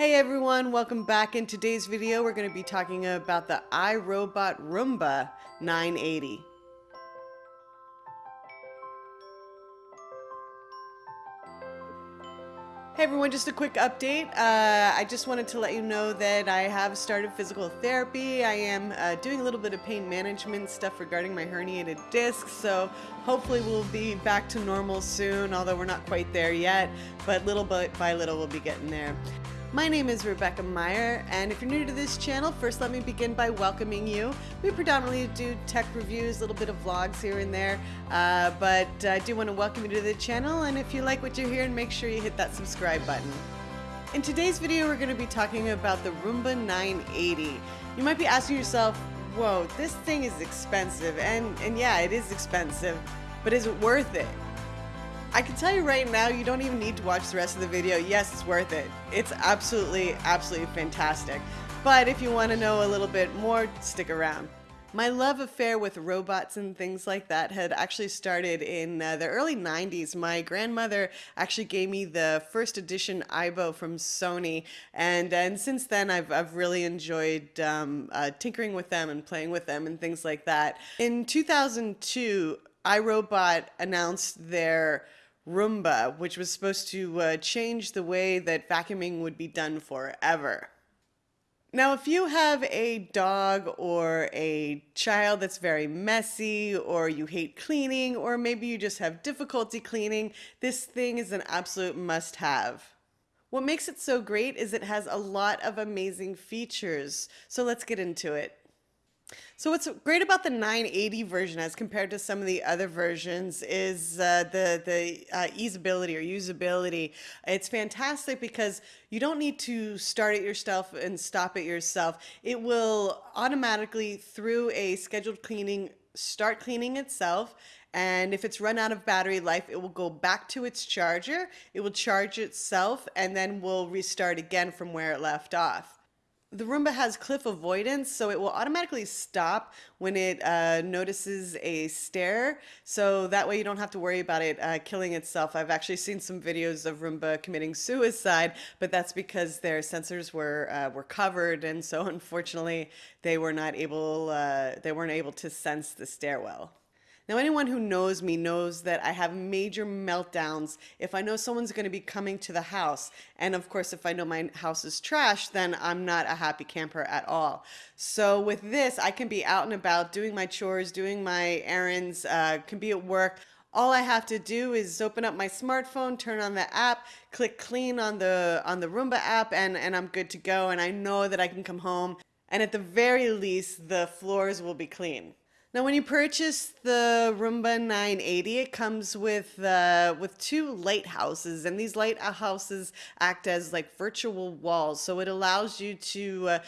Hey everyone, welcome back. In today's video, we're going to be talking about the iRobot Roomba 980. Hey everyone, just a quick update. Uh, I just wanted to let you know that I have started physical therapy. I am uh, doing a little bit of pain management stuff regarding my herniated disc, so hopefully we'll be back to normal soon, although we're not quite there yet, but little by little we'll be getting there. My name is Rebecca Meyer, and if you're new to this channel, first let me begin by welcoming you. We predominantly do tech reviews, a little bit of vlogs here and there, uh, but I do want to welcome you to the channel, and if you like what you're hearing, make sure you hit that subscribe button. In today's video, we're going to be talking about the Roomba 980. You might be asking yourself, whoa, this thing is expensive, and, and yeah, it is expensive, but is it worth it? I can tell you right now, you don't even need to watch the rest of the video. Yes, it's worth it. It's absolutely, absolutely fantastic. But if you want to know a little bit more, stick around. My love affair with robots and things like that had actually started in uh, the early 90s. My grandmother actually gave me the first edition Aibo from Sony, and and since then I've, I've really enjoyed um, uh, tinkering with them and playing with them and things like that. In 2002, iRobot announced their Roomba, which was supposed to uh, change the way that vacuuming would be done forever. Now, if you have a dog or a child that's very messy, or you hate cleaning, or maybe you just have difficulty cleaning, this thing is an absolute must have. What makes it so great is it has a lot of amazing features. So let's get into it. So what's great about the 980 version as compared to some of the other versions is uh, the, the uh, easeability or usability. It's fantastic because you don't need to start it yourself and stop it yourself. It will automatically through a scheduled cleaning start cleaning itself and if it's run out of battery life it will go back to its charger it will charge itself and then will restart again from where it left off the Roomba has cliff avoidance, so it will automatically stop when it uh, notices a stair. So that way you don't have to worry about it uh, killing itself. I've actually seen some videos of Roomba committing suicide, but that's because their sensors were uh, were covered, and so unfortunately they were not able uh, they weren't able to sense the stairwell. Now, anyone who knows me knows that I have major meltdowns if I know someone's going to be coming to the house. And of course, if I know my house is trash, then I'm not a happy camper at all. So with this, I can be out and about doing my chores, doing my errands, uh, can be at work. All I have to do is open up my smartphone, turn on the app, click clean on the on the Roomba app, and, and I'm good to go. And I know that I can come home and at the very least, the floors will be clean. Now, when you purchase the Roomba 980, it comes with uh, with two lighthouses, and these lighthouses act as like virtual walls. So it allows you to uh,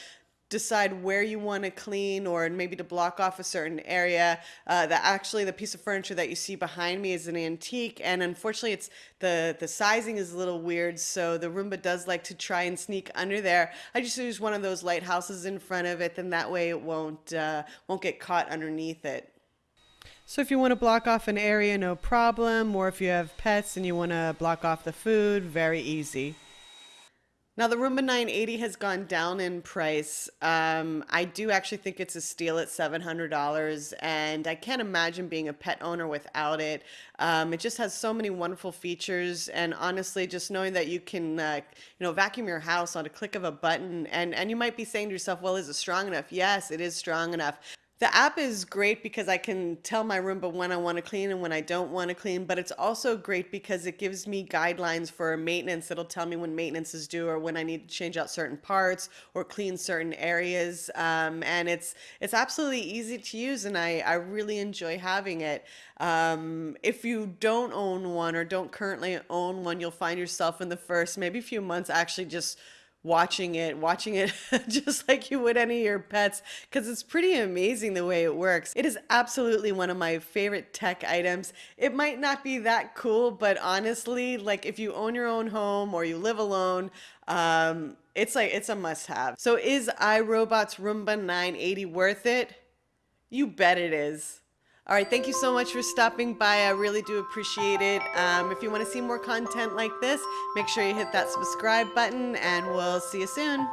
decide where you want to clean or maybe to block off a certain area. Uh, that actually the piece of furniture that you see behind me is an antique and unfortunately it's the, the sizing is a little weird so the Roomba does like to try and sneak under there. I just use one of those lighthouses in front of it then that way it won't, uh, won't get caught underneath it. So if you want to block off an area, no problem. Or if you have pets and you want to block off the food, very easy. Now the Roomba 980 has gone down in price. Um, I do actually think it's a steal at $700 and I can't imagine being a pet owner without it. Um, it just has so many wonderful features and honestly just knowing that you can uh, you know vacuum your house on a click of a button and, and you might be saying to yourself, well, is it strong enough? Yes, it is strong enough. The app is great because I can tell my Roomba when I want to clean and when I don't want to clean, but it's also great because it gives me guidelines for maintenance. It'll tell me when maintenance is due or when I need to change out certain parts or clean certain areas. Um, and it's it's absolutely easy to use and I, I really enjoy having it. Um, if you don't own one or don't currently own one, you'll find yourself in the first maybe few months actually just watching it, watching it just like you would any of your pets, because it's pretty amazing the way it works. It is absolutely one of my favorite tech items. It might not be that cool, but honestly, like if you own your own home or you live alone, um, it's like, it's a must have. So is iRobot's Roomba 980 worth it? You bet it is. All right, thank you so much for stopping by. I really do appreciate it. Um, if you want to see more content like this, make sure you hit that subscribe button, and we'll see you soon.